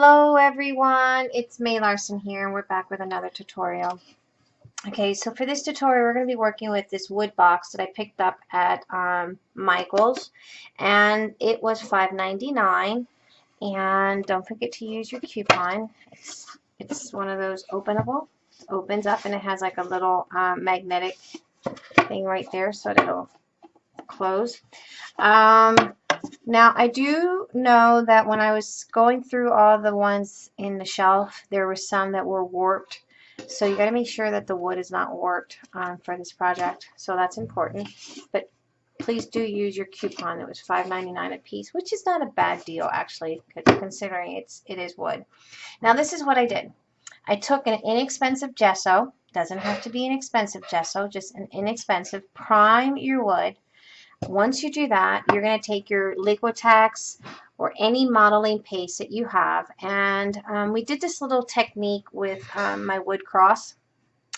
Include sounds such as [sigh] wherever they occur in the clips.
Hello everyone, it's May Larson here and we're back with another tutorial. Okay, so for this tutorial we're going to be working with this wood box that I picked up at um, Michael's and it was $5.99 and don't forget to use your coupon. It's, it's one of those openable, opens up and it has like a little um, magnetic thing right there so it'll close. Um, now, I do know that when I was going through all the ones in the shelf, there were some that were warped. So you got to make sure that the wood is not warped um, for this project. So that's important. But please do use your coupon. It was $5.99 a piece, which is not a bad deal actually, considering it's it is wood. Now this is what I did. I took an inexpensive gesso. Doesn't have to be an expensive gesso, just an inexpensive. Prime your wood once you do that, you're going to take your Liquitex or any modeling paste that you have. And um, we did this little technique with um, my wood cross.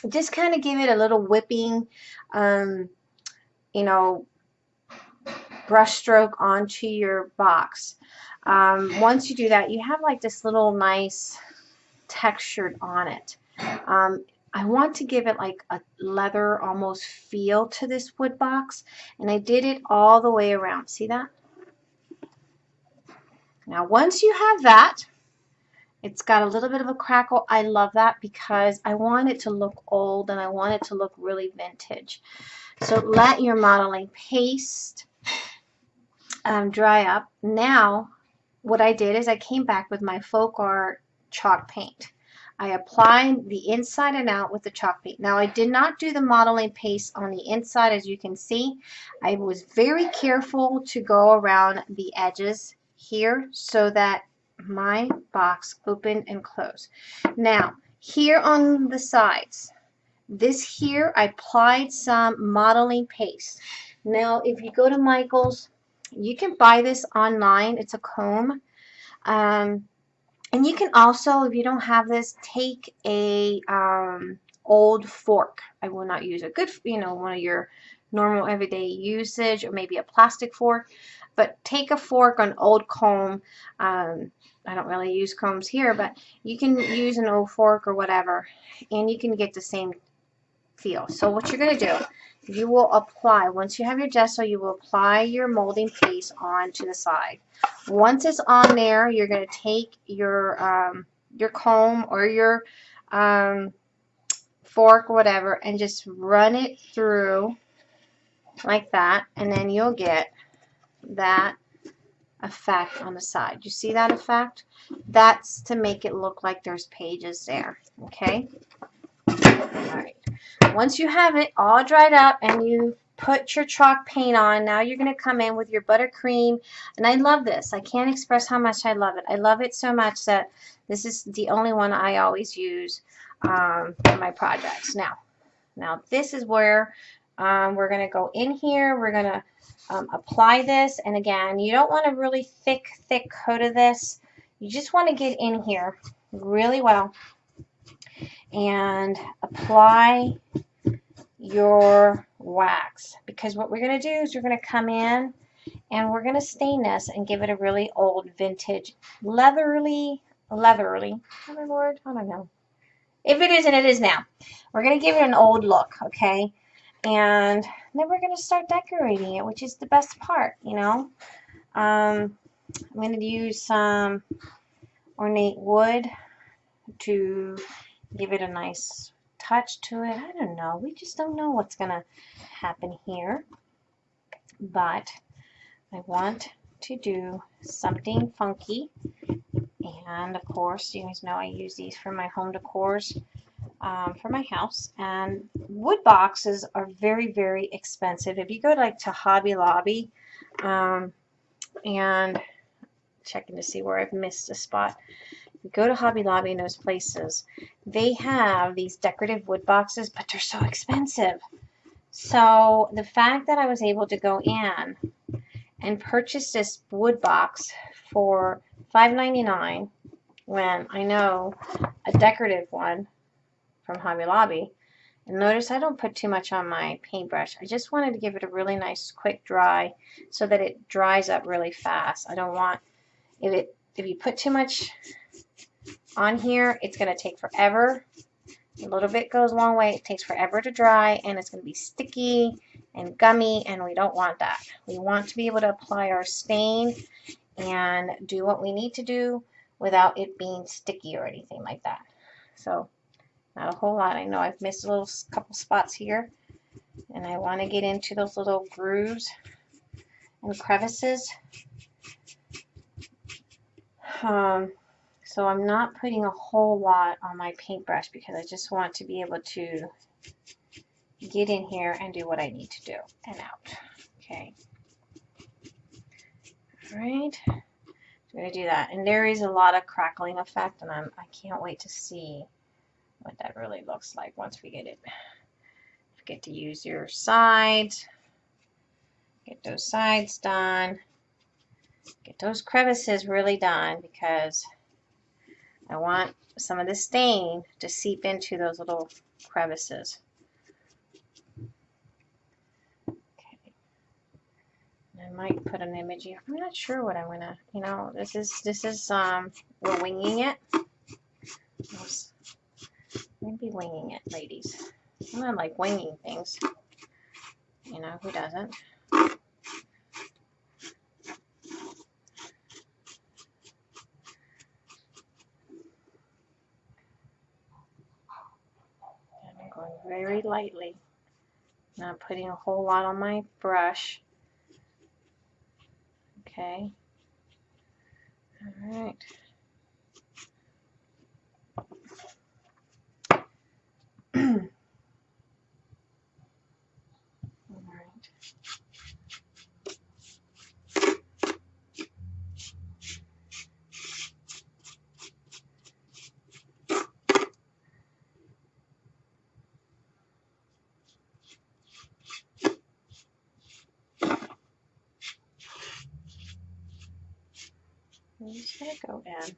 Just kind of give it a little whipping, um, you know, brush stroke onto your box. Um, once you do that, you have like this little nice textured on it. I want to give it like a leather almost feel to this wood box and I did it all the way around. See that? Now once you have that, it's got a little bit of a crackle. I love that because I want it to look old and I want it to look really vintage. So let your modeling paste um, dry up. Now what I did is I came back with my folk art chalk paint. I applied the inside and out with the chalk paint. Now I did not do the modeling paste on the inside as you can see. I was very careful to go around the edges here so that my box opened and closed. Now here on the sides, this here I applied some modeling paste. Now if you go to Michael's, you can buy this online. It's a comb. Um, and you can also, if you don't have this, take a um, old fork. I will not use a good, you know, one of your normal everyday usage or maybe a plastic fork. But take a fork, an old comb. Um, I don't really use combs here, but you can use an old fork or whatever, and you can get the same feel. So what you're going to do you will apply, once you have your gesso, you will apply your molding paste onto the side. Once it's on there, you're going to take your, um, your comb or your um, fork, whatever, and just run it through like that, and then you'll get that effect on the side. You see that effect? That's to make it look like there's pages there, okay? Once you have it all dried up and you put your chalk paint on, now you're going to come in with your buttercream. And I love this. I can't express how much I love it. I love it so much that this is the only one I always use um, for my projects. Now, now this is where um, we're going to go in here. We're going to um, apply this. And again, you don't want a really thick, thick coat of this. You just want to get in here really well and apply your wax. Because what we're going to do is we're going to come in and we're going to stain this and give it a really old vintage leatherly leatherly. Other word I don't know? If it isn't it is now. We're going to give it an old look okay? And then we're going to start decorating it which is the best part you know? Um, I'm going to use some ornate wood to give it a nice touch to it. I don't know. We just don't know what's going to happen here. But I want to do something funky. And of course, you guys know I use these for my home decors um, for my house. And wood boxes are very, very expensive. If you go like to Hobby Lobby um, and checking to see where I've missed a spot go to Hobby Lobby and those places, they have these decorative wood boxes, but they're so expensive. So the fact that I was able to go in and purchase this wood box for $5.99 when I know a decorative one from Hobby Lobby, and notice I don't put too much on my paintbrush. I just wanted to give it a really nice quick dry so that it dries up really fast. I don't want if it if you put too much on here, it's going to take forever. A little bit goes a long way. It takes forever to dry and it's going to be sticky and gummy and we don't want that. We want to be able to apply our stain and do what we need to do without it being sticky or anything like that. So not a whole lot. I know I've missed a little couple spots here and I want to get into those little grooves and crevices. Um, so I'm not putting a whole lot on my paintbrush because I just want to be able to get in here and do what I need to do and out. Okay. All right. I'm going to do that. And there is a lot of crackling effect and I'm, I can't wait to see what that really looks like once we get it. Get to use your sides. Get those sides done. Get those crevices really done because I want some of the stain to seep into those little crevices. Okay. I might put an image here. I'm not sure what I'm gonna, you know, this is, this is, um, we're winging it. Maybe winging it, ladies. I like winging things. You know, who doesn't? I'm going very lightly. Not putting a whole lot on my brush. Okay. All right. I'm just gonna go in.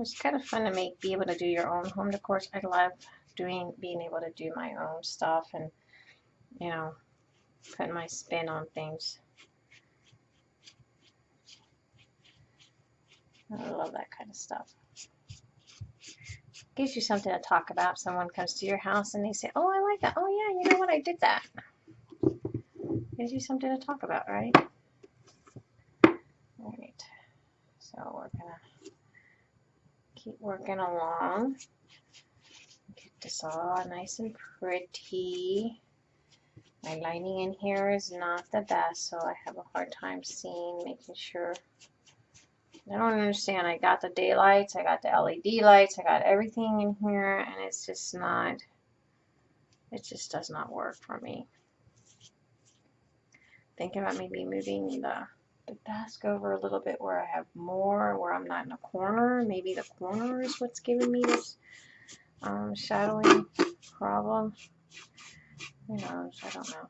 It's kind of fun to make, be able to do your own home decor. I love doing, being able to do my own stuff and, you know, putting my spin on things. I love that kind of stuff. Gives you something to talk about. Someone comes to your house and they say, oh, I like that. Oh, yeah, you know what? I did that. Gives you something to talk about, right? Alright, so we're going to keep working along. Get this all nice and pretty. My lighting in here is not the best, so I have a hard time seeing, making sure. I don't understand. I got the daylights, I got the LED lights, I got everything in here, and it's just not, it just does not work for me. Thinking about maybe moving the the desk over a little bit where I have more, where I'm not in a corner. Maybe the corner is what's giving me this um, shadowing problem. Who knows? I don't know.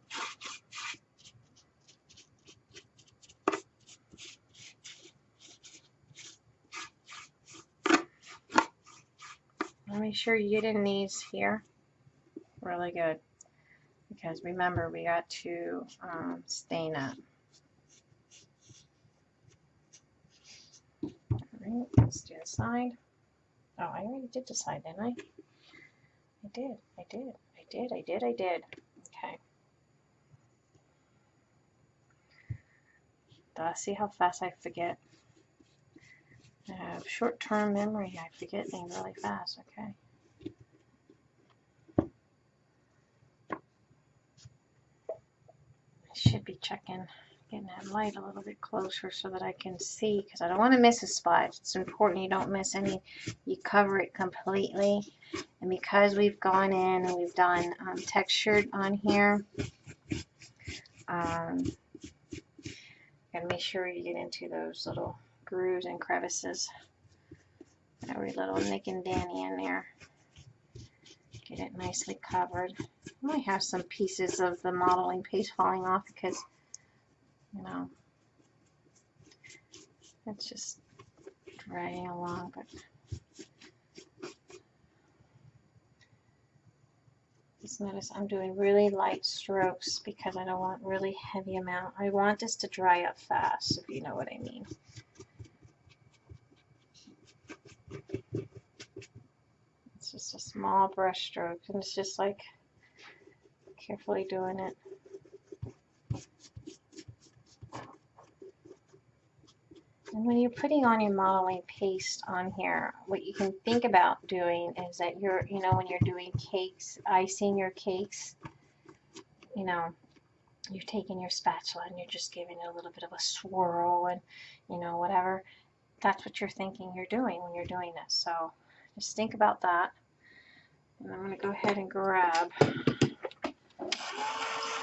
Let me sure you get in these here. Really good. Because remember, we got to um, stain it. Alright, let's do side. Oh, I already did decide, didn't I? I did, I did, I did, I did, I did. Okay. Uh, see how fast I forget? I have short-term memory. I forget things really fast, okay. I should be checking getting that light a little bit closer so that I can see because I don't want to miss a spot. It's important you don't miss any. You cover it completely. And because we've gone in and we've done um, textured on here, um, gotta make sure you get into those little grooves and crevices. Every little nick and danny in there. Get it nicely covered. I might have some pieces of the modeling paste falling off because you know, it's just dragging along, but just notice I'm doing really light strokes because I don't want really heavy amount. I want this to dry up fast, if you know what I mean. It's just a small brush stroke, and it's just like carefully doing it. And when you're putting on your modeling paste on here, what you can think about doing is that you're, you know, when you're doing cakes, icing your cakes, you know, you're taking your spatula and you're just giving it a little bit of a swirl and, you know, whatever. That's what you're thinking you're doing when you're doing this. So just think about that. And I'm going to go ahead and grab,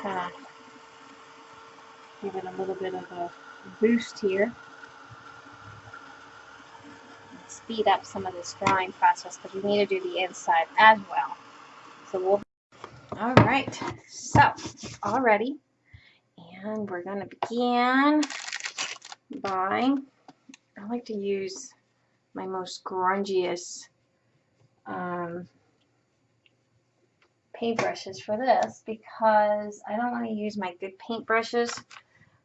kind of give it a little bit of a boost here speed up some of this drawing process because we need to do the inside as well. So we'll, all right, so all ready. And we're going to begin by, I like to use my most grungiest um, paintbrushes for this because I don't want to use my good paintbrushes.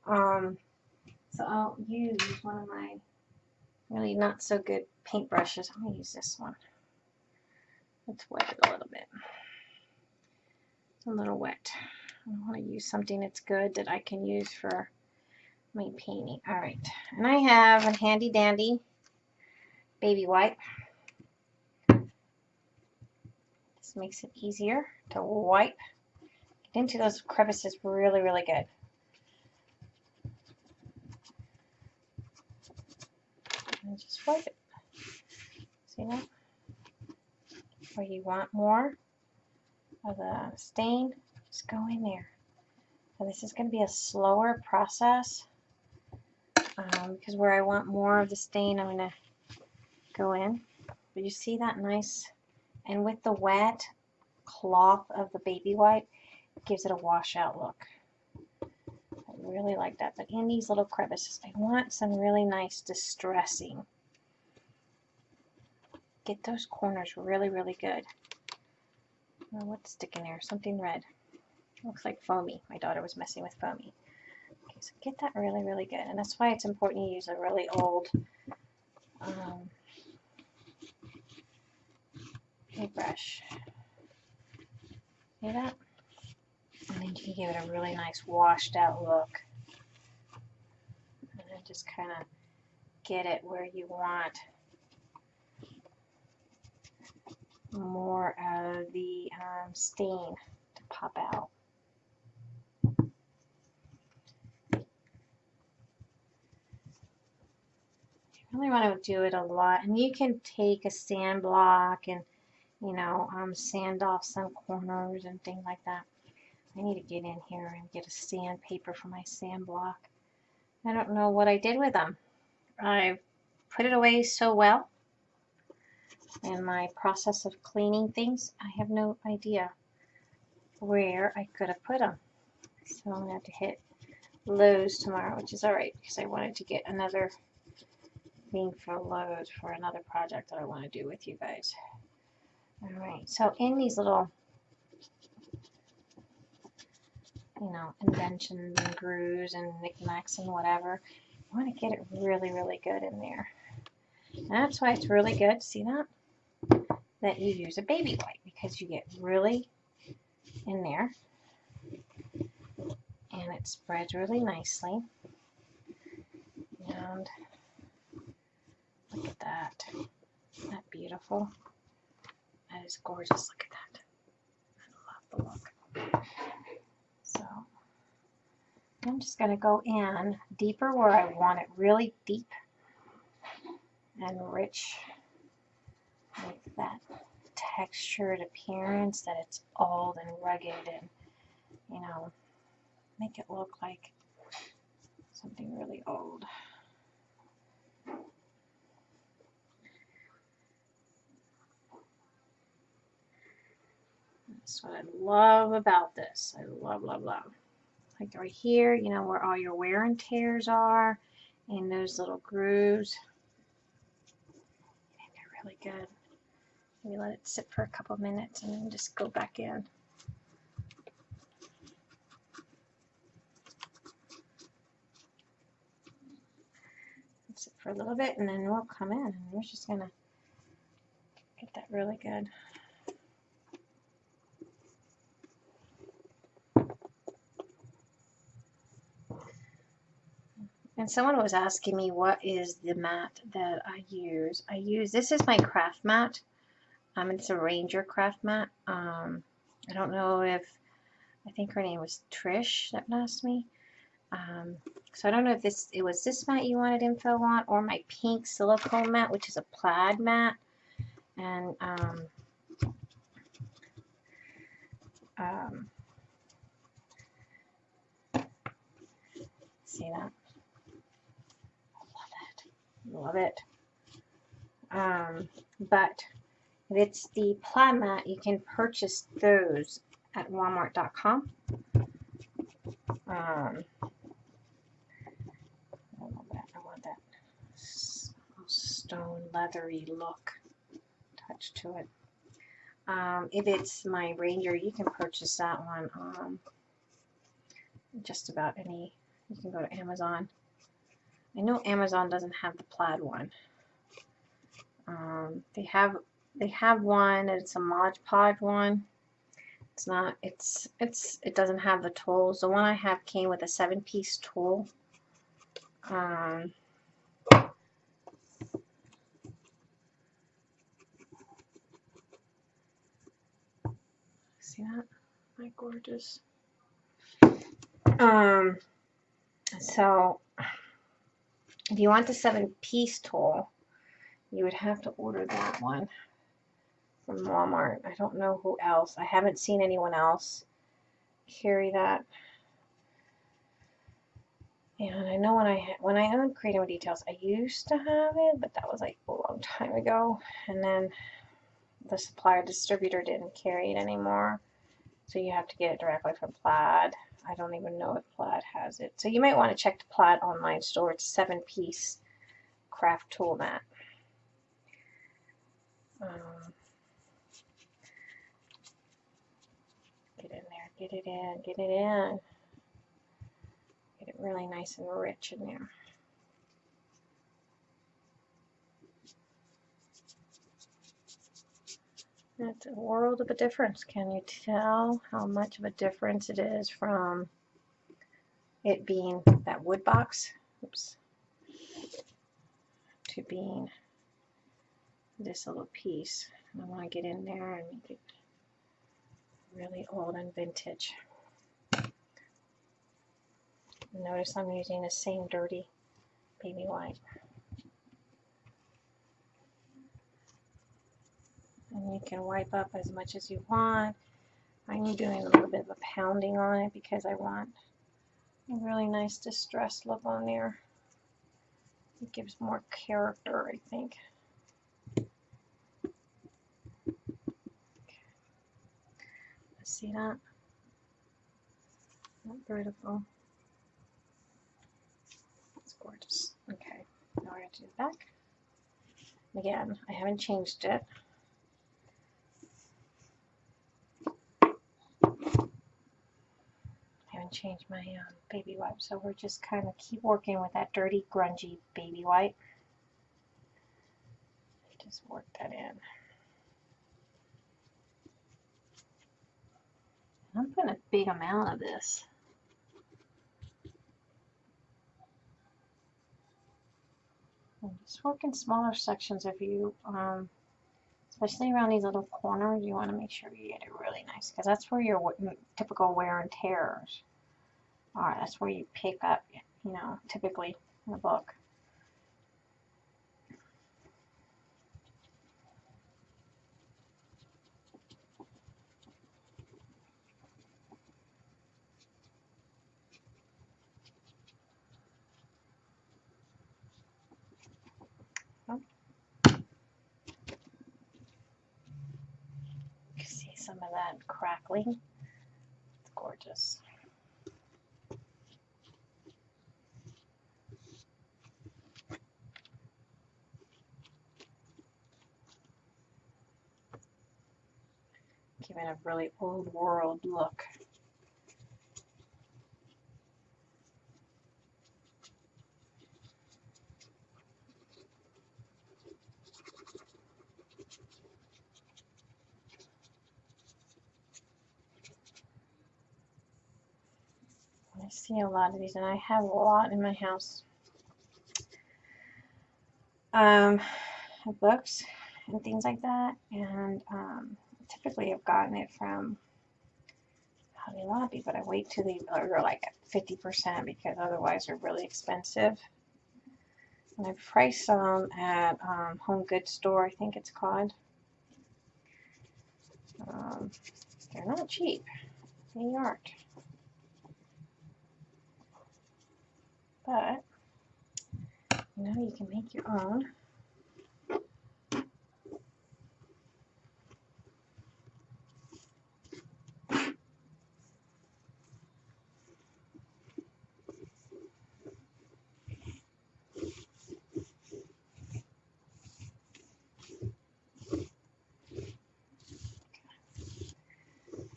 Um, so I'll use one of my really not so good paintbrushes. I'm going to use this one. Let's wet it a little bit. a little wet. I want to use something that's good that I can use for my painting. Alright, and I have a handy dandy baby wipe. This makes it easier to wipe. Get into those crevices really, really good. And just wipe it. That? Or you want more of the stain, just go in there. So this is going to be a slower process um, because where I want more of the stain, I'm going to go in. But you see that nice, and with the wet cloth of the baby wipe, it gives it a washout look. I really like that. But in these little crevices, I want some really nice distressing. Get those corners really, really good. Oh, what's sticking there? Something red. Looks like foamy. My daughter was messing with foamy. Okay, so get that really, really good. And that's why it's important you use a really old um, paintbrush. See that? And then you can give it a really nice washed out look. And then just kind of get it where you want more of the um, stain to pop out. You really want to do it a lot. And you can take a sand block and, you know, um, sand off some corners and things like that. I need to get in here and get a sandpaper for my sand block. I don't know what I did with them. I put it away so well in my process of cleaning things. I have no idea where I could have put them. So I'm going to have to hit Lowe's tomorrow, which is alright because I wanted to get another thing for Lowe's for another project that I want to do with you guys. Alright, so in these little, you know, inventions and grooves and knickknacks and whatever, I want to get it really, really good in there. And that's why it's really good, see that? That you use a baby wipe because you get really in there and it spreads really nicely. And Look at that. Isn't that beautiful? That is gorgeous. Look at that. I love the look. So I'm just going to go in deeper where I want it really deep and rich with that textured appearance that it's old and rugged and you know make it look like something really old. That's what I love about this. I love, love, love. Like right here, you know, where all your wear and tears are and those little grooves. And they're really good. Maybe let it sit for a couple minutes and then just go back in. Sit for a little bit and then we'll come in and we're just gonna get that really good. And someone was asking me what is the mat that I use. I use, this is my craft mat. Um, it's a Ranger craft mat. Um, I don't know if, I think her name was Trish that asked me. Um, so I don't know if this it was this mat you wanted info on or my pink silicone mat, which is a plaid mat. And um, um, see that? Love it. Love it. Um, but if it's the plaid mat, you can purchase those at walmart.com. Um, I want that stone leathery look touch to it. Um, if it's my Ranger, you can purchase that one um, just about any. You can go to Amazon. I know Amazon doesn't have the plaid one. Um, they have they have one. It's a Mod Podge one. It's not. It's it's it doesn't have the tools. The one I have came with a seven piece tool. Um, See that? My gorgeous. Um, so if you want the seven piece tool, you would have to order that one from Walmart. I don't know who else. I haven't seen anyone else carry that. And I know when I when I owned Creating Details, I used to have it, but that was like a long time ago. And then the supplier distributor didn't carry it anymore. So you have to get it directly from Plaid. I don't even know if Plaid has it. So you might want to check the Plaid online store. It's a seven piece craft tool mat. Um, get it in, get it in. Get it really nice and rich in there. That's a world of a difference. Can you tell how much of a difference it is from it being that wood box, oops, to being this little piece. I want to get in there and make it really old and vintage. Notice I'm using the same dirty baby white. and you can wipe up as much as you want. I'm doing a little bit of a pounding on it because I want a really nice distressed look on there. It gives more character, I think. See that? Not vertical. That's gorgeous. Okay, now we're going to do the back. Again, I haven't changed it. I haven't changed my um, baby wipe. So we're just kind of keep working with that dirty, grungy baby wipe. Just work that in. I'm putting a big amount of this. Just work in smaller sections if you, um, especially around these little corners, you want to make sure you get it really nice because that's where your typical wear and tears Alright, that's where you pick up, you know, typically in the book. see that crackling. It's gorgeous. giving a really old world look. I see a lot of these and I have a lot in my house. um, books and things like that. And um, typically I've gotten it from Hobby Lobby, but I wait till they are like at 50% because otherwise they're really expensive. And I priced them at um, Home Goods Store, I think it's called. Um, they're not cheap. They aren't. But, you know, you can make your own.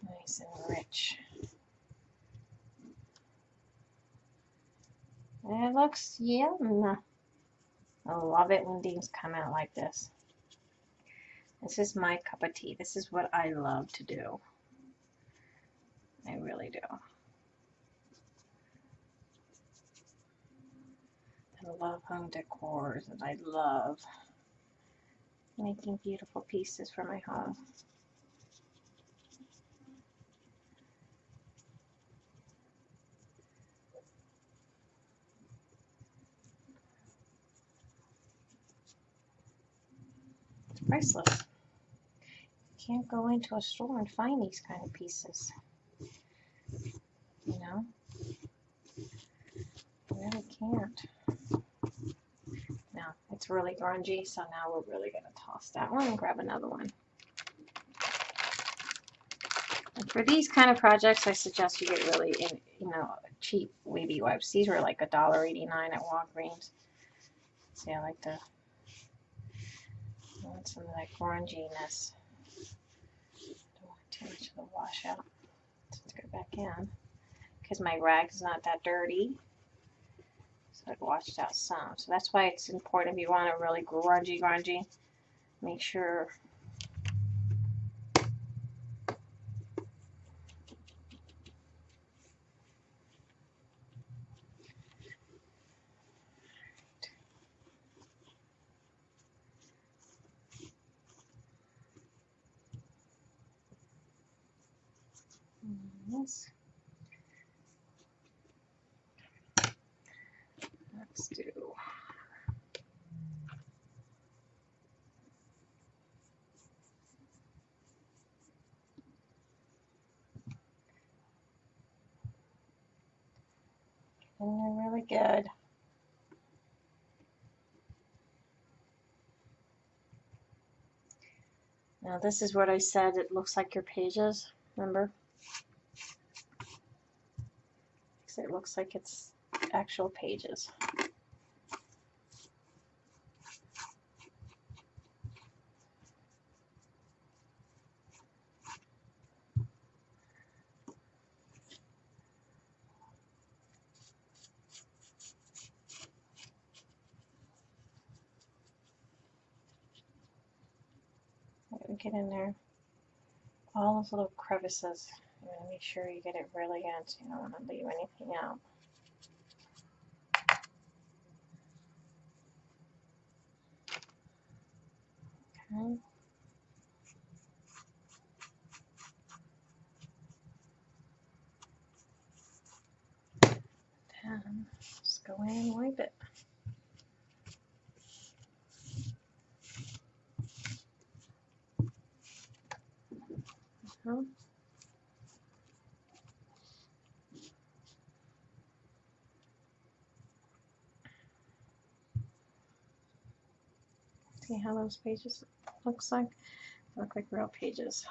Nice and rich. Looks yum. I love it when things come out like this. This is my cup of tea. This is what I love to do. I really do. I love home decors and I love making beautiful pieces for my home. Priceless. You can't go into a store and find these kind of pieces. You know? You really can't. Now, it's really grungy, so now we're really going to toss that one and grab another one. And for these kind of projects, I suggest you get really, in, you know, cheap wavy wipes. These were like $1.89 at Walgreens. See, I like I some of that grunginess. Don't want too much of the washout. Let's go back in. Because my rag is not that dirty. So it washed out some. So that's why it's important if you want a really grungy, grungy, make sure Yes. Let's do. And they're really good. Now this is what I said, it looks like your pages, remember? It looks like it's actual pages. get in there. All those little crevices. Make sure you get it really so you don't want to leave anything out. Okay. Then just go in and wipe it. Uh -huh. See how those pages looks like? They look like real pages.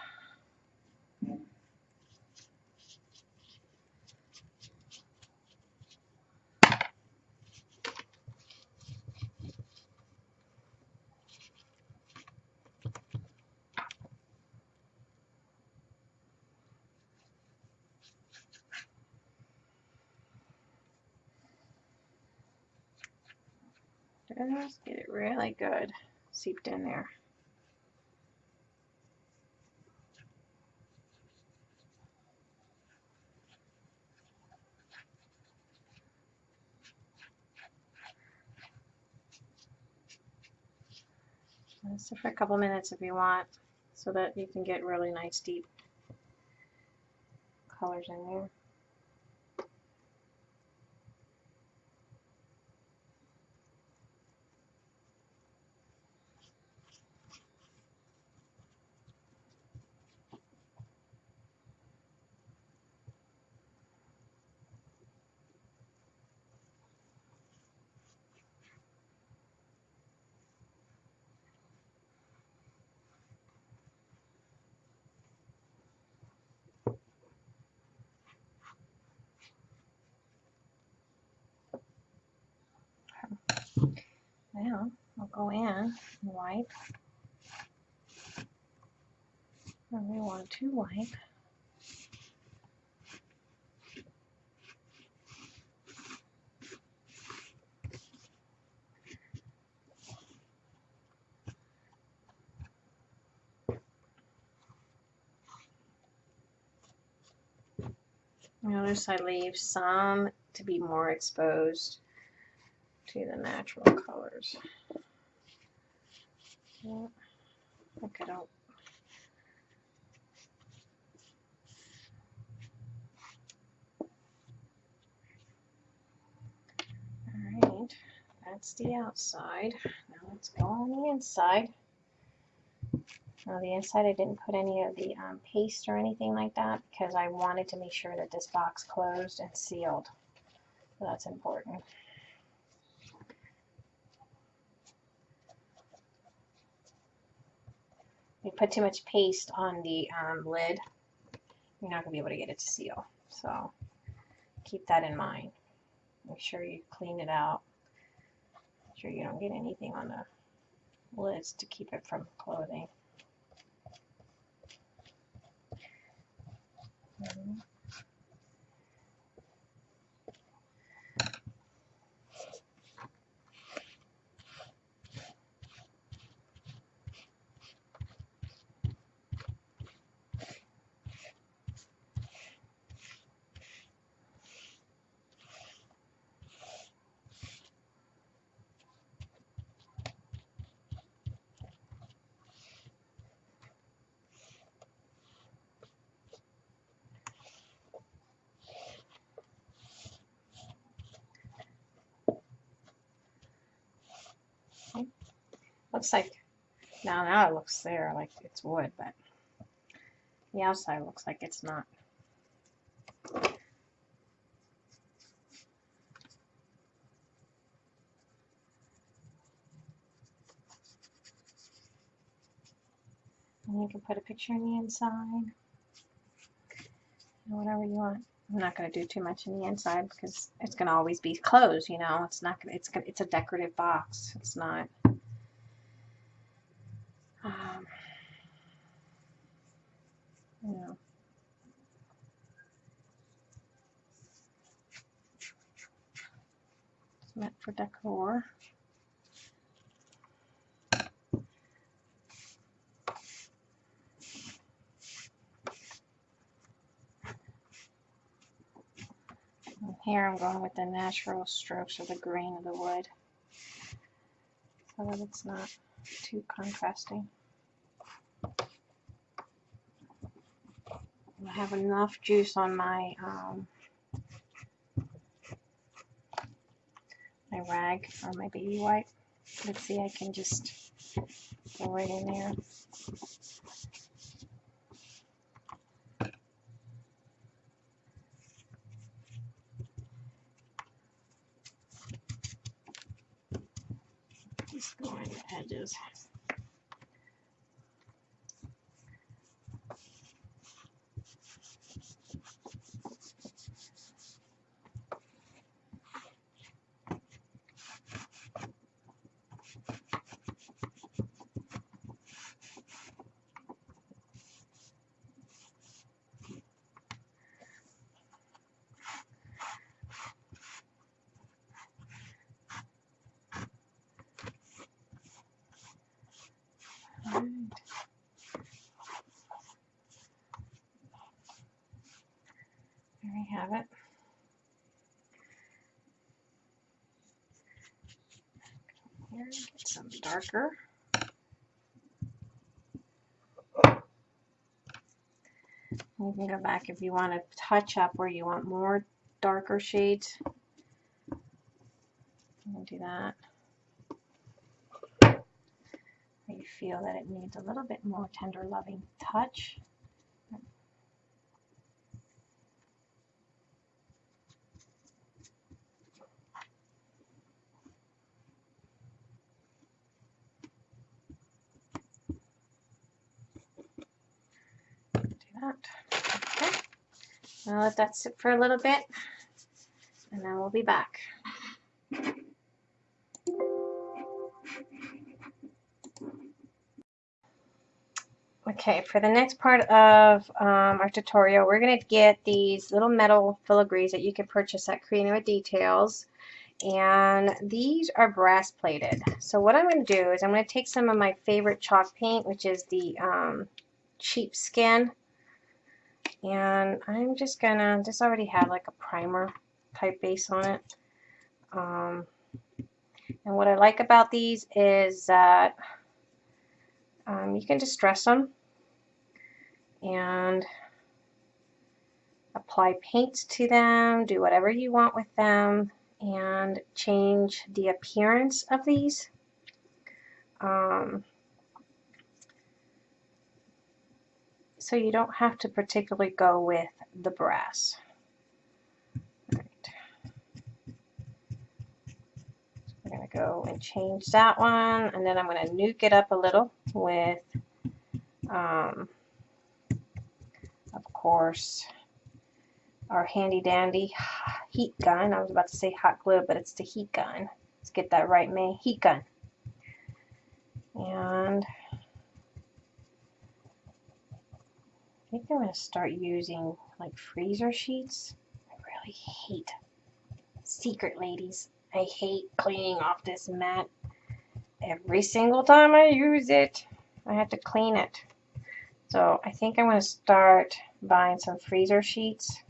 Just get it really good seeped in there. So for a couple minutes if you want, so that you can get really nice deep colors in there. Now I'll go in and wipe. And we want to wipe. Notice I leave some to be more exposed to the natural colors. Yeah, I think I don't. Alright, that's the outside. Now let's go on the inside. Now the inside I didn't put any of the um, paste or anything like that because I wanted to make sure that this box closed and sealed. So that's important. You put too much paste on the um, lid, you're not going to be able to get it to seal. So keep that in mind. Make sure you clean it out. Make sure you don't get anything on the lids to keep it from closing. Mm -hmm. Looks like, now, now it looks there like it's wood, but the outside looks like it's not. And you can put a picture in the inside, whatever you want. I'm not going to do too much in the inside because it's going to always be closed, you know. It's not going it's, it's a decorative box. It's not. Um, yeah. It's meant for decor. And here I'm going with the natural strokes of the grain of the wood so that it's not too contrasting. I have enough juice on my um, my rag or my baby wipe. Let's see, I can just go right in there. Just go on the edges. There we have it. Here, get some darker. You can go back if you want to touch up where you want more darker shades. Do that. Feel that it needs a little bit more tender loving touch. Do that. Okay. I'll let that sit for a little bit and then we'll be back. Okay, for the next part of um, our tutorial, we're going to get these little metal filigrees that you can purchase at Creating with Details. And these are brass plated. So what I'm going to do is I'm going to take some of my favorite chalk paint, which is the um, skin, and I'm just gonna this already had like a primer type base on it um, and what I like about these is that um, you can distress them and apply paint to them do whatever you want with them and change the appearance of these um, so you don't have to particularly go with the brass. We're going to go and change that one and then I'm going to nuke it up a little with um, of course our handy dandy heat gun. I was about to say hot glue but it's the heat gun. Let's get that right May. Heat gun. And I think I'm going to start using like freezer sheets. I really hate secret ladies. I hate cleaning off this mat. Every single time I use it, I have to clean it. So I think I'm going to start buying some freezer sheets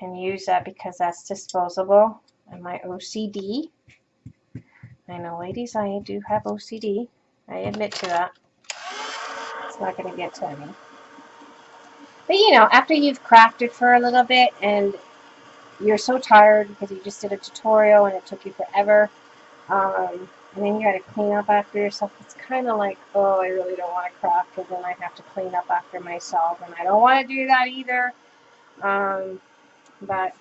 and use that because that's disposable and my OCD. I know ladies, I do have OCD. I admit to that. It's not going to get to me. But you know, after you've crafted for a little bit and you're so tired because you just did a tutorial and it took you forever, um, and then you got to clean up after yourself, it's kind of like, oh, I really don't want to craft because then I have to clean up after myself, and I don't want to do that either. Um, but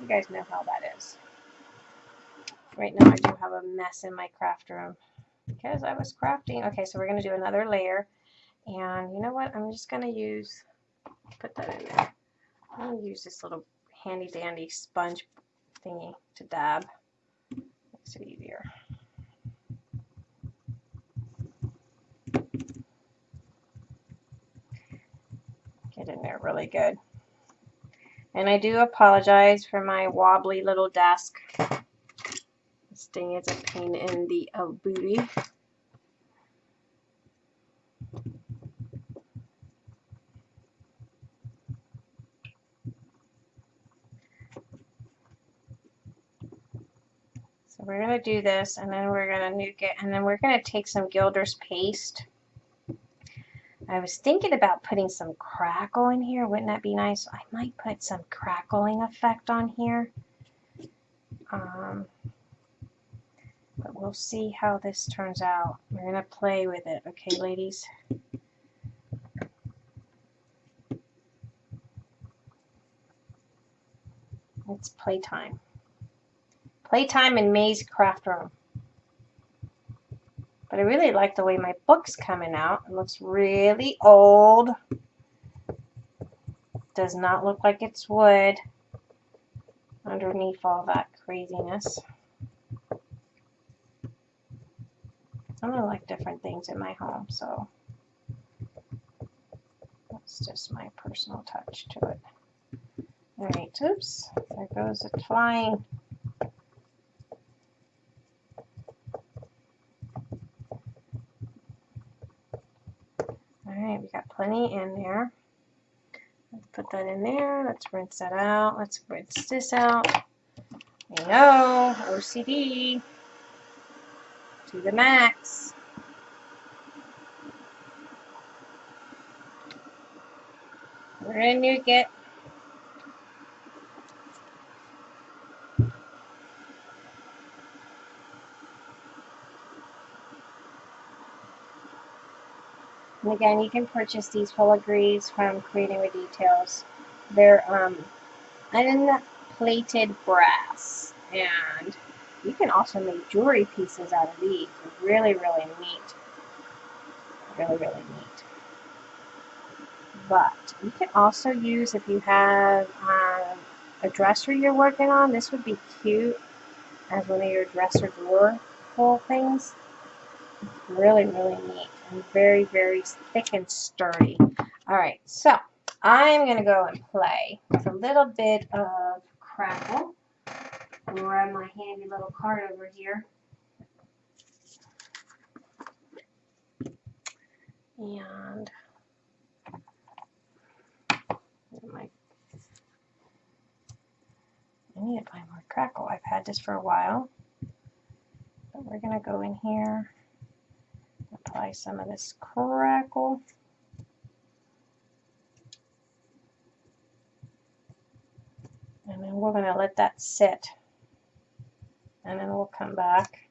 you guys know how that is. Right now I do have a mess in my craft room because I was crafting. Okay, so we're going to do another layer. And you know what? I'm just going to use, put that in there. I'm going to use this little handy dandy sponge thingy to dab. Makes it easier. Get in there really good. And I do apologize for my wobbly little desk. This thing is a pain in the uh, booty. We're going to do this and then we're going to nuke it and then we're going to take some Gilder's paste. I was thinking about putting some crackle in here. Wouldn't that be nice? I might put some crackling effect on here. Um, but we'll see how this turns out. We're going to play with it. Okay, ladies? It's playtime. Playtime in May's craft room. But I really like the way my book's coming out. It looks really old. Does not look like it's wood underneath all that craziness. I'm to like different things in my home, so that's just my personal touch to it. Alright, oops, there goes it flying. right, we got plenty in there. Let's put that in there. Let's rinse that out. Let's rinse this out. You know, OCD to the max. We're going to get And again, you can purchase these filigrees from Creating Details. They're um, unplated brass, and you can also make jewelry pieces out of these. Really, really neat. Really, really neat. But you can also use, if you have um, a dresser you're working on, this would be cute as one of your dresser drawer full things. Really, really neat and very, very thick and sturdy. All right, so I'm going to go and play with a little bit of crackle. Grab my handy little card over here. And my, I need to find more crackle. I've had this for a while. But we're going to go in here apply some of this crackle. And then we're going to let that sit. And then we'll come back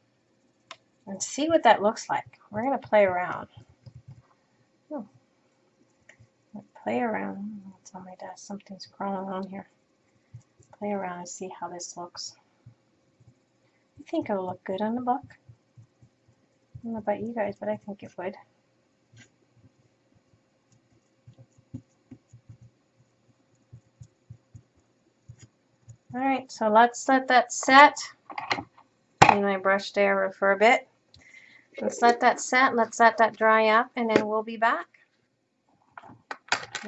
and see what that looks like. We're going to play around. Oh. Play around. What's on my desk? Something's crawling on here. Play around and see how this looks. I think it'll look good on the book. Don't know about you guys, but I think it would. Alright, so let's let that set. Clean my brush there for a bit. Let's let that set, let's let that dry up, and then we'll be back.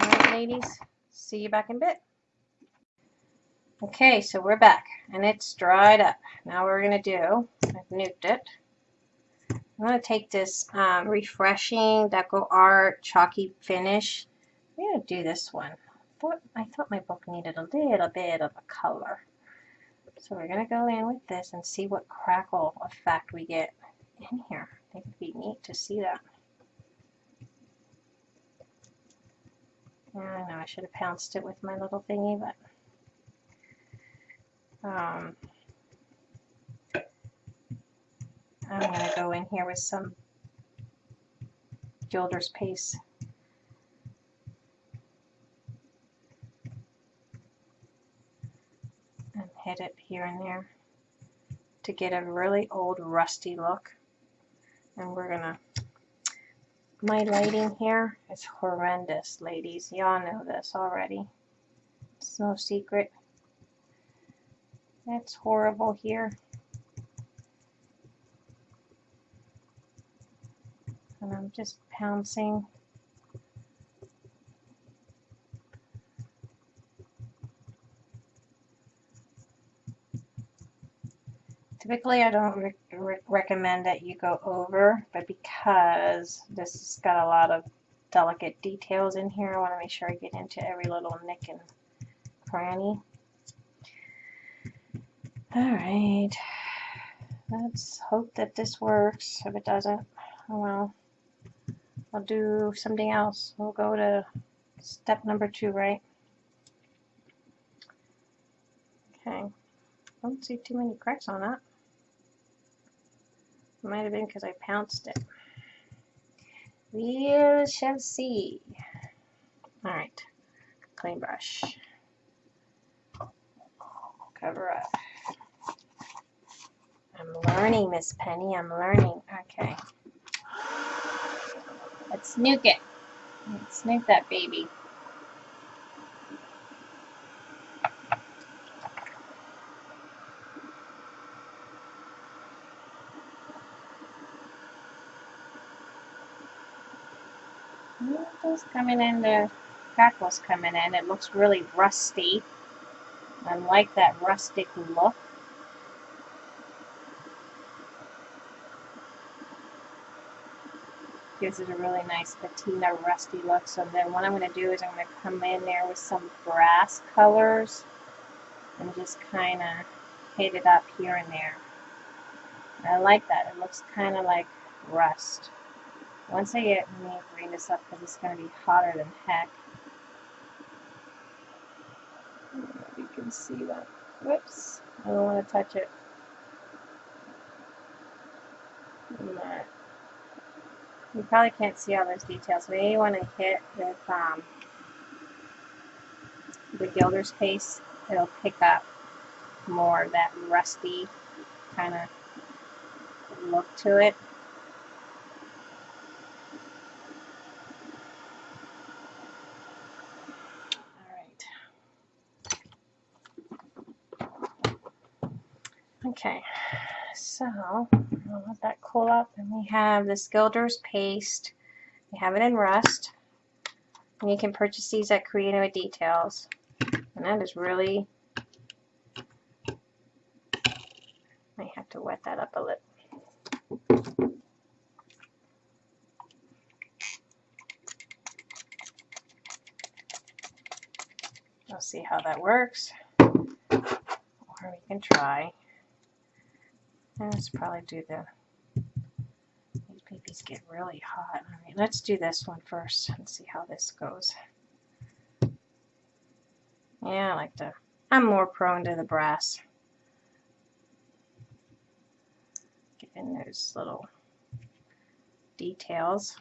Alright, ladies, see you back in a bit. Okay, so we're back, and it's dried up. Now we're going to do, I've nuked it. I'm going to take this um, refreshing Deco Art chalky finish. I'm going to do this one. I thought, I thought my book needed a little bit of a color. So we're going to go in with this and see what crackle effect we get in here. I think it'd be neat to see that. I know I should have pounced it with my little thingy, but um, I'm going to go in here with some Gilder's Paste. And hit it here and there to get a really old rusty look. And we're going to, my lighting here is horrendous, ladies. Y'all know this already. It's no secret. It's horrible here. and I'm just pouncing Typically, I don't re re recommend that you go over, but because this has got a lot of delicate details in here, I want to make sure I get into every little nick and cranny. Alright, let's hope that this works. If it doesn't, well. I'll do something else. We'll go to step number two, right? Okay. Don't see too many cracks on that. Might have been because I pounced it. We shall see. Alright. Clean brush. Cover up. I'm learning, Miss Penny. I'm learning. Okay. Let's nuke it. Let's nuke that baby. Coming in, the crackles coming in. It looks really rusty. I like that rustic look. Gives it a really nice patina rusty look. So then what I'm going to do is I'm going to come in there with some brass colors and just kind of hit it up here and there. I like that. It looks kind of like rust. Once I get, me green this up because it's going to be hotter than heck. You can see that. Whoops, I don't want to touch it. But you probably can't see all those details. May want to hit with um, the Gilder's Paste. It'll pick up more of that rusty kind of look to it. All right. Okay, so I'll let that cool up. And we have this Gilder's paste. We have it in rust. And you can purchase these at Creative Details. And that is really, I have to wet that up a little. We'll see how that works. Or we can try. Let's probably do the, these babies get really hot. All right, let's do this one first and see how this goes. Yeah, I like to, I'm more prone to the brass. Get in those little details.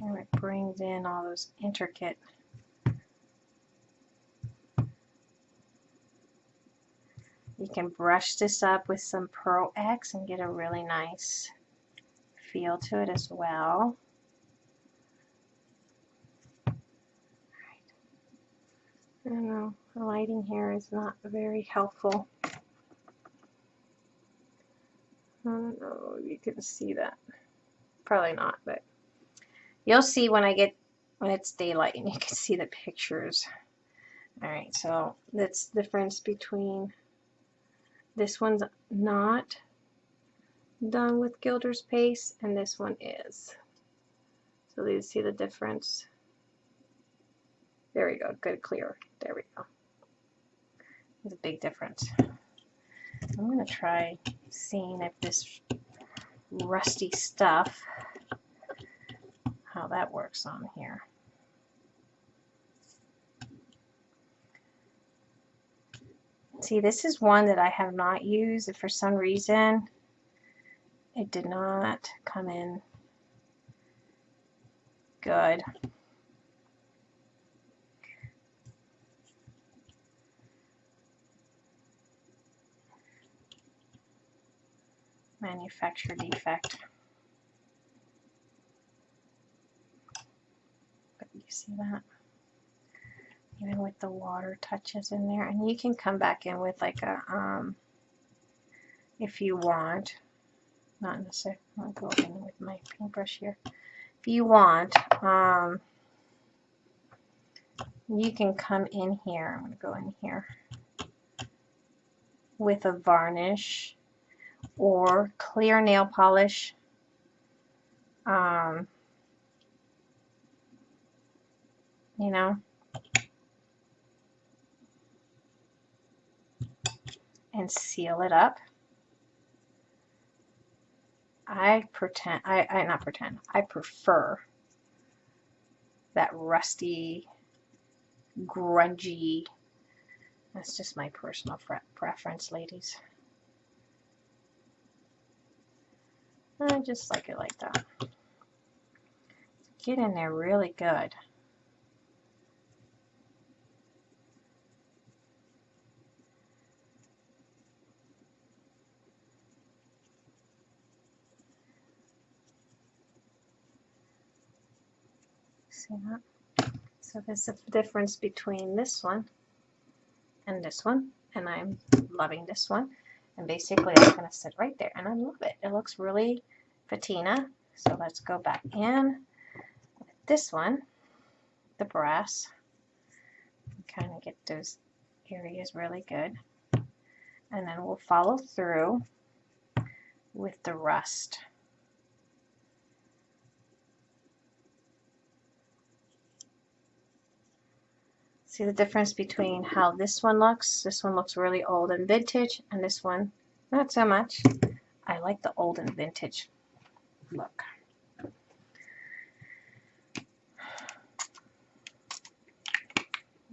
And it brings in all those intricate You can brush this up with some Pearl Ex and get a really nice feel to it as well. I don't know, the lighting here is not very helpful. I don't know if you can see that. Probably not, but you'll see when I get when it's daylight and you can see the pictures. Alright, so that's the difference between this one's not done with Gilder's Paste and this one is. So you see the difference? There we go, good clear. There we go. There's a big difference. I'm going to try seeing if this rusty stuff, how that works on here. See, this is one that I have not used. If for some reason it did not come in good. Manufacturer defect. But you see that? Even with the water touches in there. And you can come back in with like a um if you want. Not sec I'll go in with my paintbrush here. If you want um you can come in here. I'm going to go in here with a varnish or clear nail polish. Um, you know and seal it up. I pretend, I, I not pretend, I prefer that rusty, grungy, that's just my personal preference, ladies. I just like it like that. Get in there really good. So there's a difference between this one and this one, and I'm loving this one. And basically it's going to sit right there, and I love it. It looks really patina. So let's go back in with this one, the brass, kind of get those areas really good. And then we'll follow through with the rust. See the difference between how this one looks? This one looks really old and vintage, and this one, not so much. I like the old and vintage look.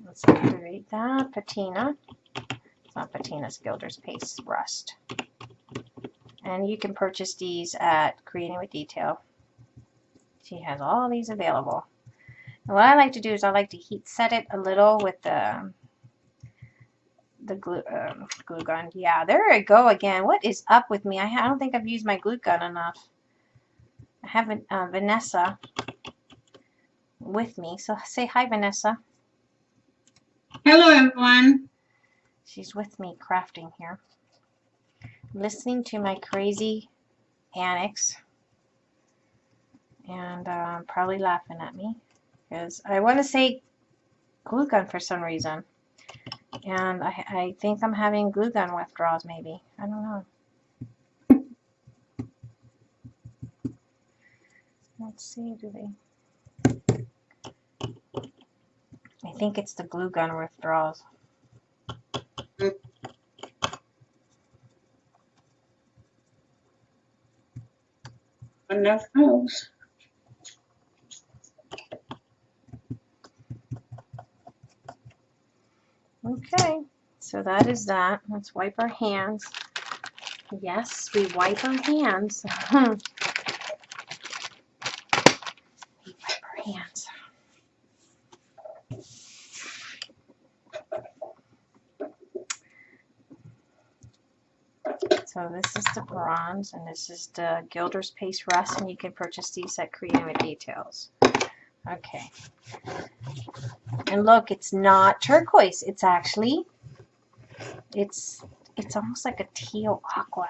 Let's activate that. Patina. It's not patina, it's Gilder's Paste Rust. And you can purchase these at Creating with Detail. She has all these available. And what I like to do is I like to heat set it a little with the the glue, um, glue gun. Yeah, there I go again. What is up with me? I, I don't think I've used my glue gun enough. I have uh, Vanessa with me. So say hi, Vanessa. Hello, everyone. She's with me crafting here. Listening to my crazy annex. And uh, probably laughing at me. Because I want to say glue gun for some reason. And I, I think I'm having glue gun withdrawals maybe. I don't know. Let's see, do they? I think it's the glue gun withdrawals. Enough knows. Okay, so that is that. Let's wipe our hands. Yes, we wipe our hands. [laughs] we wipe our hands. So this is the bronze and this is the Gilder's Paste Rust and you can purchase these at Creating with Details. Okay. And look, it's not turquoise. It's actually, it's, it's almost like a teal aqua.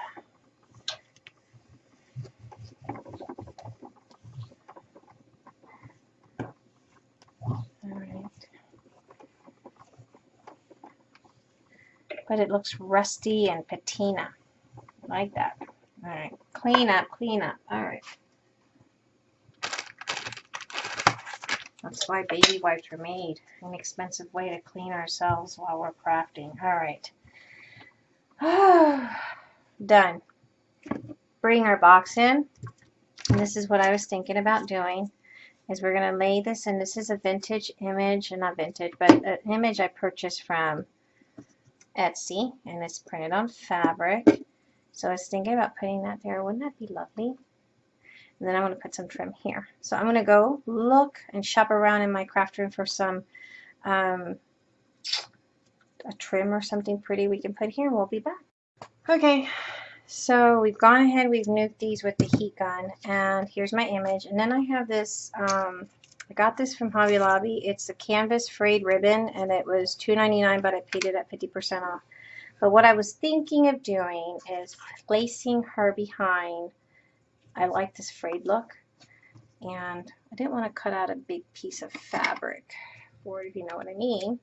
But it looks rusty and patina. Like that. Alright. Clean up, clean up. Alright. That's why baby wipes are made. An expensive way to clean ourselves while we're crafting. Alright. [sighs] Done. Bring our box in. And this is what I was thinking about doing. Is we're going to lay this in. This is a vintage image. Not vintage, but an image I purchased from Etsy. And it's printed on fabric. So I was thinking about putting that there. Wouldn't that be lovely? And then I'm going to put some trim here. So I'm going to go look and shop around in my craft room for some um, a trim or something pretty we can put here we'll be back. Okay, so we've gone ahead, we've nuked these with the heat gun and here's my image. And then I have this, um, I got this from Hobby Lobby. It's a canvas frayed ribbon and it was $2.99 but I paid it at 50% off. But what I was thinking of doing is placing her behind I like this frayed look and I didn't want to cut out a big piece of fabric it if you know what I mean.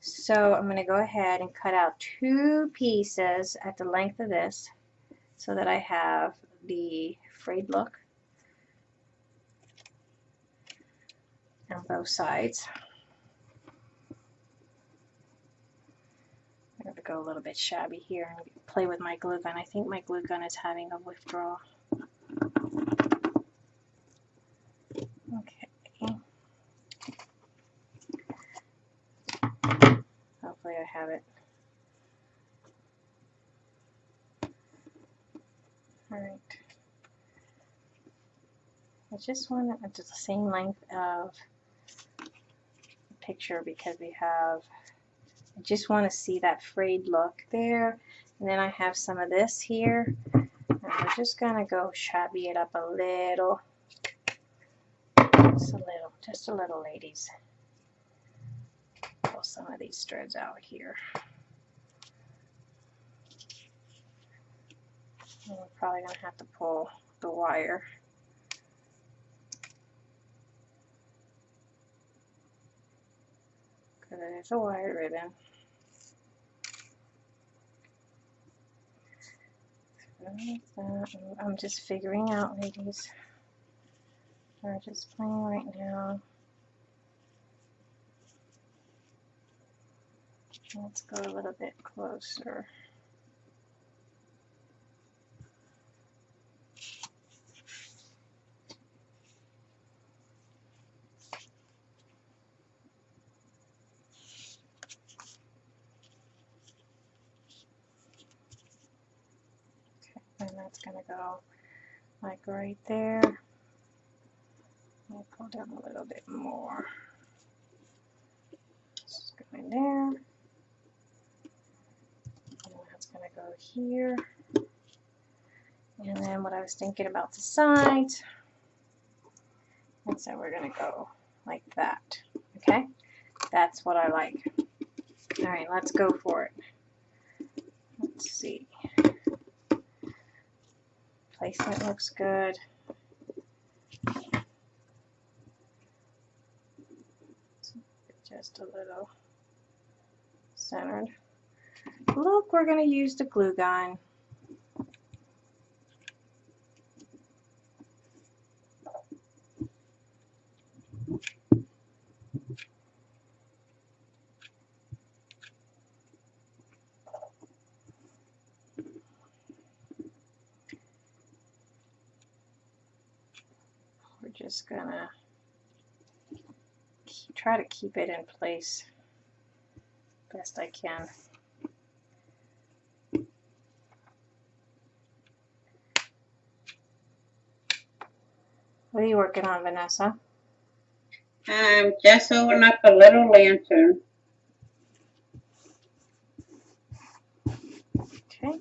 So I'm going to go ahead and cut out two pieces at the length of this so that I have the frayed look on both sides. I'm to go a little bit shabby here and play with my glue gun. I think my glue gun is having a withdrawal. Okay. Hopefully I have it. Alright. I just want it to the same length of the picture because we have, I just want to see that frayed look there. And then I have some of this here. And we're just going to go shabby it up a little. Just a little, just a little, ladies. Some of these threads out here. And we're probably going to have to pull the wire. Because it is a wire ribbon. I'm just figuring out, ladies. We're just playing right now. Let's go a little bit closer. and that's going to go like right there. I'll pull down a little bit more. Just go in there. Going to go here. And then what I was thinking about the sides, and so we're going to go like that. Okay? That's what I like. All right, let's go for it. Let's see. Placement looks good. Just a little centered. Look, we're going to use the glue gun. We're just gonna try to keep it in place best I can. What are you working on, Vanessa? I'm just opening up a little lantern. Okay.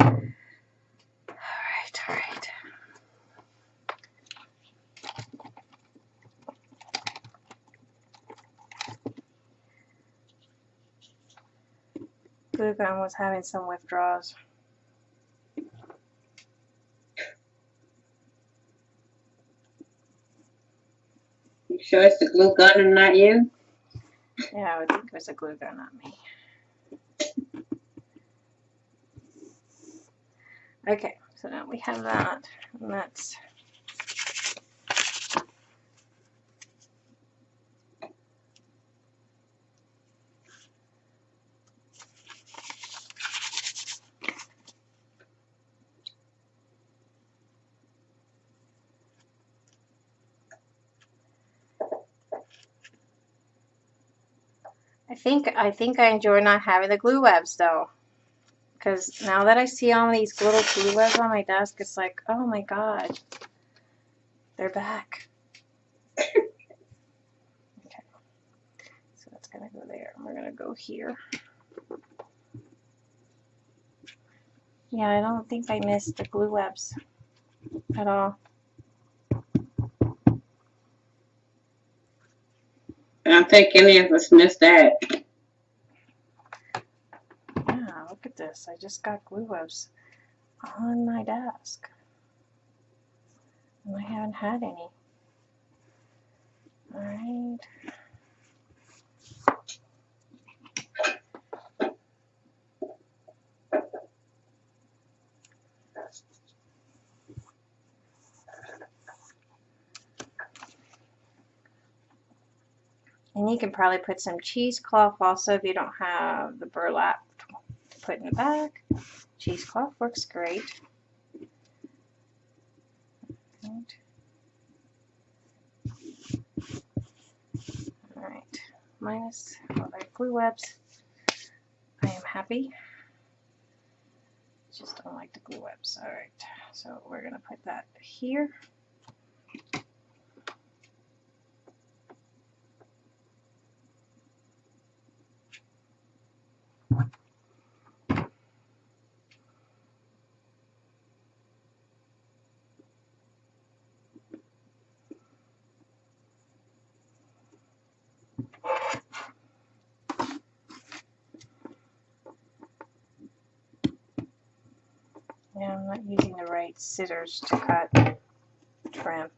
All right, all right. Glue gun was having some withdrawals. You sure it's the glue gun and not you? Yeah, I would think it was a glue gun, not me. Okay, so now we have that, and that's think I think I enjoy not having the glue webs though. Because now that I see all these little glue webs on my desk, it's like, oh my god, they're back. okay, [coughs] so that's gonna go there. We're gonna go here. Yeah, I don't think I missed the glue webs at all. I don't think any of us missed that. Yeah, I just got glue webs on my desk. And I haven't had any. Alright. And you can probably put some cheesecloth also if you don't have the burlap put in the back. Cheesecloth works great. Right. Alright, minus all my glue webs. I am happy. Just don't like the glue webs. Alright, so we're to put that here. Using the right scissors to cut trim.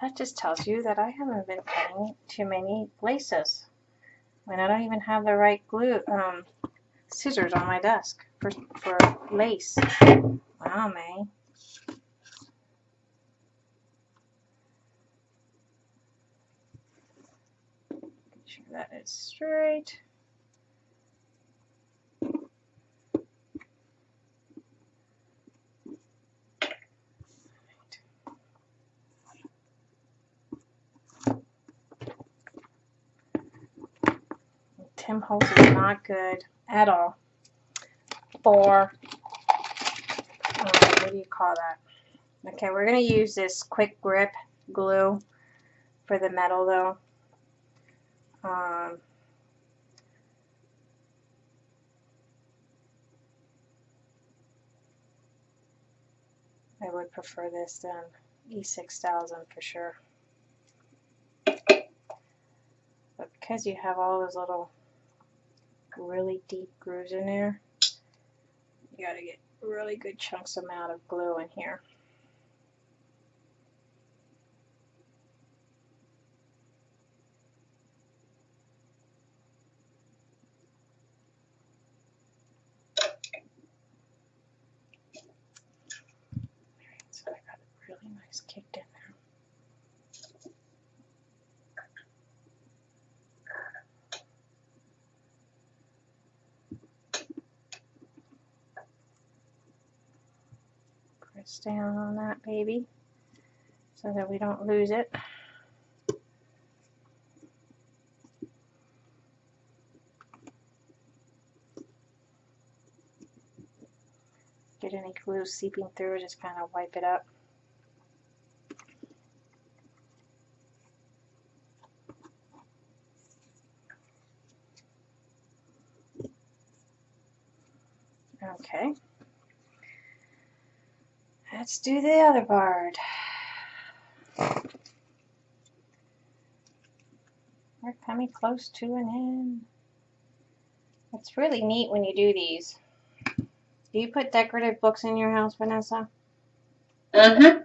That just tells you that I haven't been cutting too many laces when I don't even have the right glue um, scissors on my desk for, for lace. Wow, May. Make sure that is straight. Tim Holtz is not good at all for what do you call that? Okay, we're going to use this quick grip glue for the metal though. Um, I would prefer this than E6000 for sure. But because you have all those little really deep grooves in there, you got to get really good chunks amount of glue in here. So I got really nice kicked in there. Press down on that baby so that we don't lose it. Get any glue seeping through, just kind of wipe it up. Okay. Let's do the other part. We're coming close to an end. It's really neat when you do these. Do you put decorative books in your house, Vanessa? Uh-huh.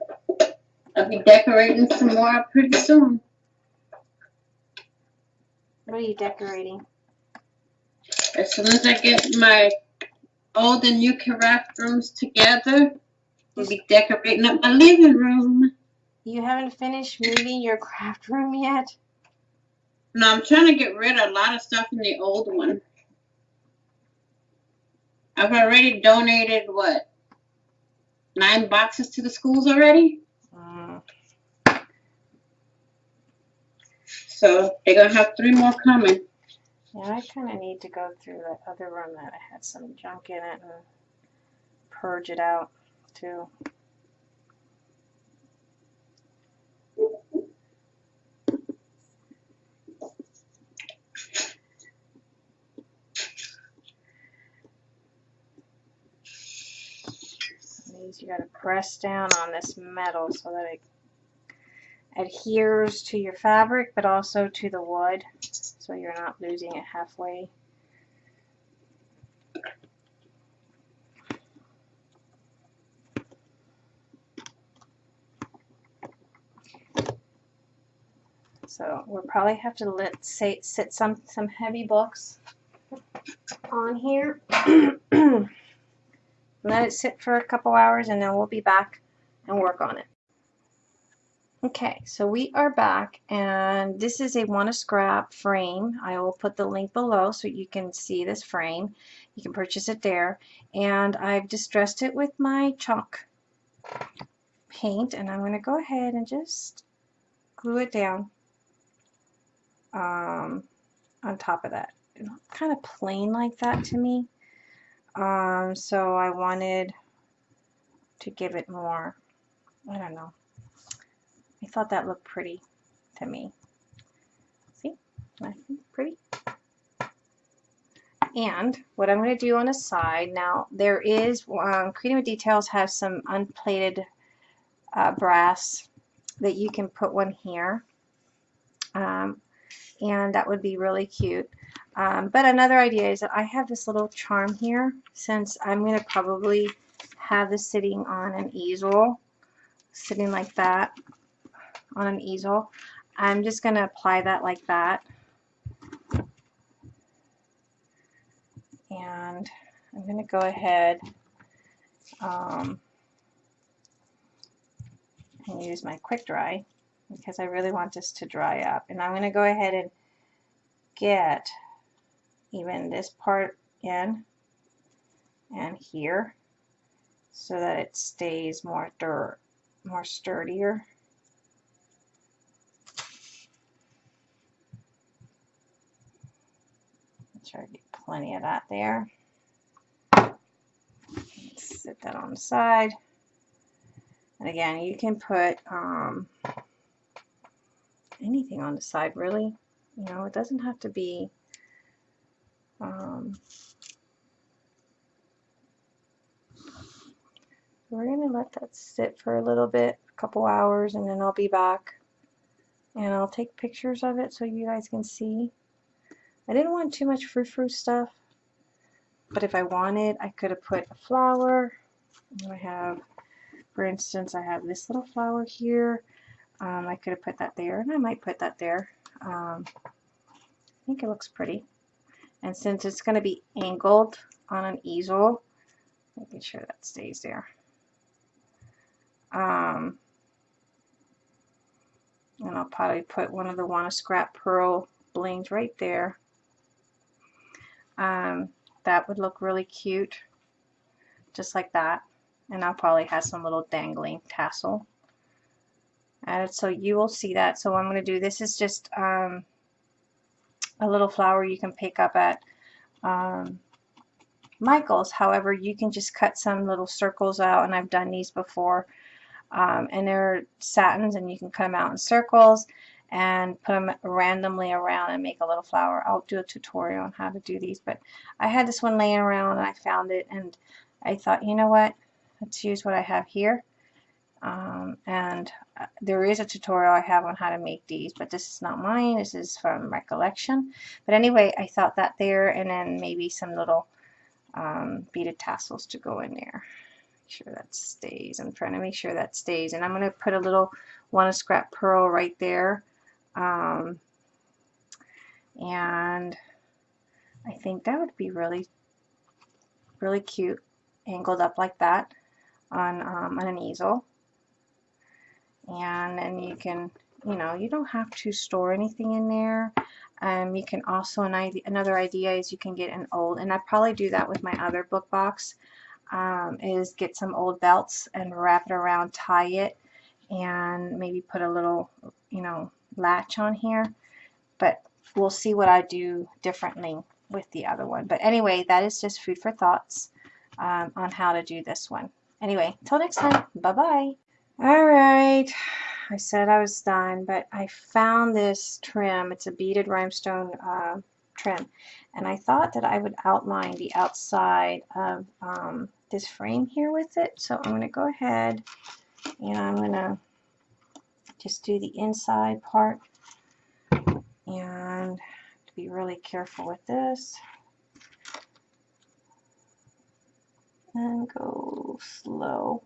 I'll be decorating some more pretty soon. What are you decorating? As soon as I get my old and new craft rooms together, we'll be decorating up my living room. You haven't finished moving your craft room yet? No, I'm trying to get rid of a lot of stuff in the old one. I've already donated what? Nine boxes to the schools already? Mm. So they're gonna have three more coming. Yeah, I kind of need to go through that other room that I had some junk in it and purge it out too. These you got to press down on this metal so that it adheres to your fabric but also to the wood so you're not losing it halfway. So we'll probably have to let say sit some some heavy books on here. [clears throat] let it sit for a couple hours and then we'll be back and work on it. Okay, so we are back and this is a wanna scrap frame. I will put the link below so you can see this frame. You can purchase it there. And I've distressed it with my chalk paint and I'm going to go ahead and just glue it down um, on top of that. Kind of plain like that to me. Um, so I wanted to give it more, I don't know. I thought that looked pretty to me. See? Pretty. And what I'm going to do on the side, now there is, um, Creating Details has some unplated uh, brass that you can put one here. Um, and that would be really cute. Um, but another idea is that I have this little charm here since I'm going to probably have this sitting on an easel, sitting like that on an easel. I'm just going to apply that like that. And I'm going to go ahead um, and use my quick dry because I really want this to dry up. And I'm going to go ahead and get even this part in and here so that it stays more dirt, more sturdier. Try to get plenty of that there. Set that on the side. And again, you can put um, anything on the side, really. You know, it doesn't have to be um, we're going to let that sit for a little bit, a couple hours, and then I'll be back and I'll take pictures of it so you guys can see. I didn't want too much frou-frou stuff, but if I wanted, I could have put a flower. I have, for instance, I have this little flower here. Um, I could have put that there, and I might put that there. Um, I think it looks pretty. And since it's going to be angled on an easel, making sure that stays there. Um, and I'll probably put one of the Want2Scrap Pearl blings right there. Um, that would look really cute, just like that. And I'll probably have some little dangling tassel so you will see that. So I'm going to do, this is just um, a little flower you can pick up at um, Michael's. However, you can just cut some little circles out, and I've done these before. Um, and they're satins, and you can cut them out in circles and put them randomly around and make a little flower. I'll do a tutorial on how to do these, but I had this one laying around and I found it, and I thought, you know what, let's use what I have here. Um, and uh, there is a tutorial I have on how to make these, but this is not mine. This is from Recollection. But anyway, I thought that there, and then maybe some little um, beaded tassels to go in there. Make sure that stays. I'm trying to make sure that stays. And I'm going to put a little Want2Scrap Pearl right there. Um, and I think that would be really, really cute, angled up like that on, um, on an easel and then you can you know you don't have to store anything in there. Um, you can also an idea, another idea is you can get an old and I probably do that with my other book box um, is get some old belts and wrap it around tie it and maybe put a little you know latch on here. But we'll see what I do differently with the other one. But anyway that is just food for thoughts um, on how to do this one. Anyway till next time. Bye bye all right, I said I was done, but I found this trim. It's a beaded rhinestone uh, trim, and I thought that I would outline the outside of um, this frame here with it. So I'm going to go ahead and I'm going to just do the inside part and to be really careful with this and go slow.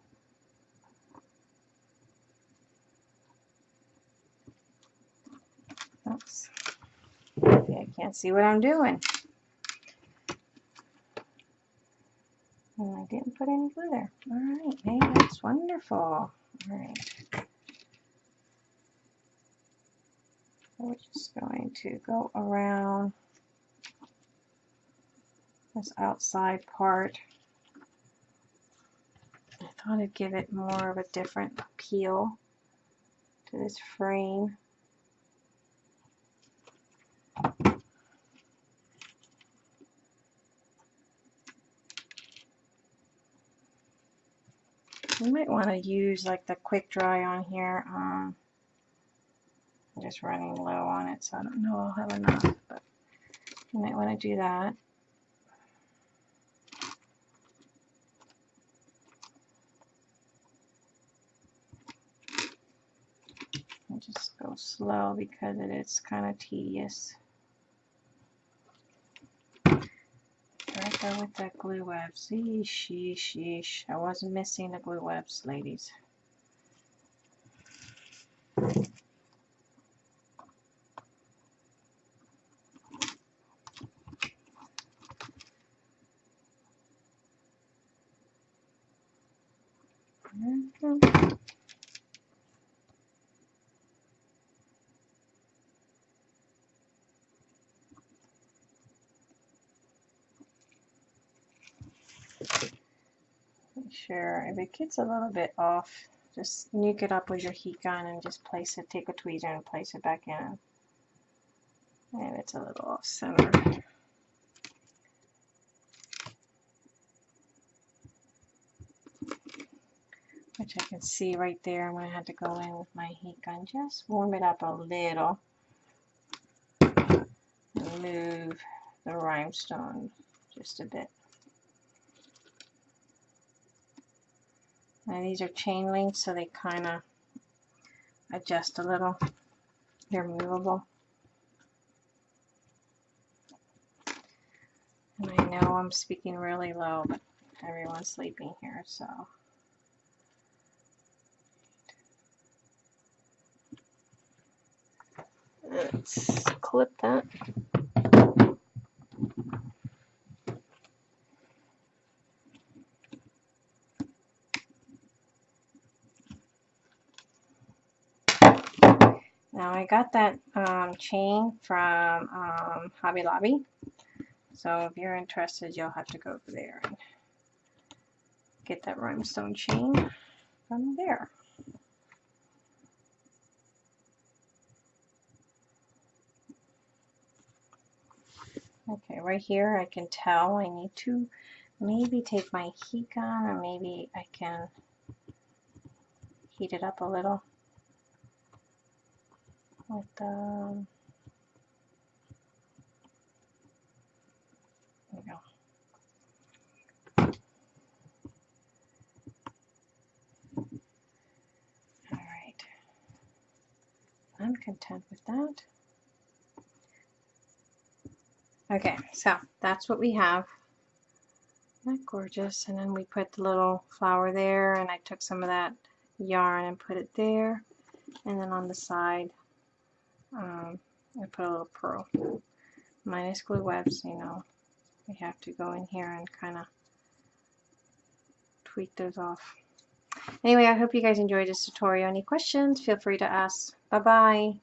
Oops. I can't see what I'm doing. And I didn't put any glue there. Alright, hey, that's wonderful. Alright. We're just going to go around this outside part. I thought I'd give it more of a different appeal to this frame. Want to use like the quick dry on here. Um, I'm just running low on it, so I don't know I'll have enough, but you might want to do that. Just go slow because it is kind of tedious. There with that glue webs. Yeesh, yeesh, yeesh. I wasn't missing the glue webs, ladies. Sure if it gets a little bit off just nuke it up with your heat gun and just place it take a tweezer and place it back in and it's a little off center which I can see right there. I'm going to have to go in with my heat gun, just warm it up a little. Move the rhinestone just a bit. Now these are chain links, so they kind of adjust a little. They're movable. And I know I'm speaking really low, but everyone's sleeping here, so. Let's clip that. Now I got that um, chain from um, Hobby Lobby. So if you're interested, you'll have to go over there and get that rhinestone chain from there. Okay, right here I can tell I need to maybe take my heat gun or maybe I can heat it up a little with the there we go. All right. I'm content with that. Okay, so that's what we have. Isn't that gorgeous? And then we put the little flower there, and I took some of that yarn and put it there. And then on the side, um, I put a little pearl. Minus glue webs, you know, we have to go in here and kind of tweak those off. Anyway, I hope you guys enjoyed this tutorial. Any questions, feel free to ask. Bye-bye.